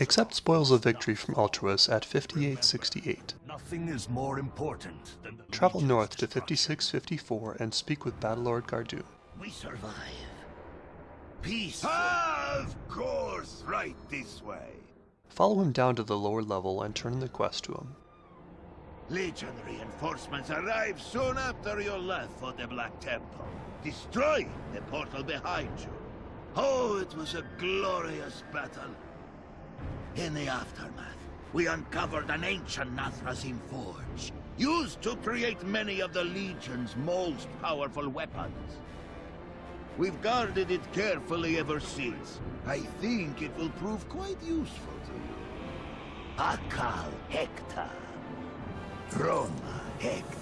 Accept spoils of victory from Altruis at 5868. Nothing is more important than Travel north to 5654 and speak with Battlelord Gardu. We survive. Peace. Of course, right this way. Follow him down to the lower level and turn the quest to him. Legion reinforcements arrive soon after you left for the Black Temple. Destroy the portal behind you. Oh, it was a glorious battle. In the aftermath, we uncovered an ancient Nathrezim forge, used to create many of the Legion's most powerful weapons. We've guarded it carefully ever since. I think it will prove quite useful to you. Akal Hector. Roma Hect.